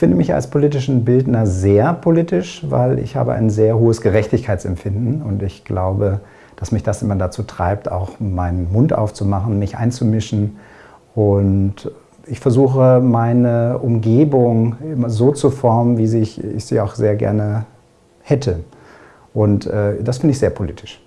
finde mich als politischen Bildner sehr politisch, weil ich habe ein sehr hohes Gerechtigkeitsempfinden und ich glaube, dass mich das immer dazu treibt, auch meinen Mund aufzumachen, mich einzumischen und ich versuche meine Umgebung immer so zu formen, wie ich, ich sie auch sehr gerne hätte. Und äh, das finde ich sehr politisch.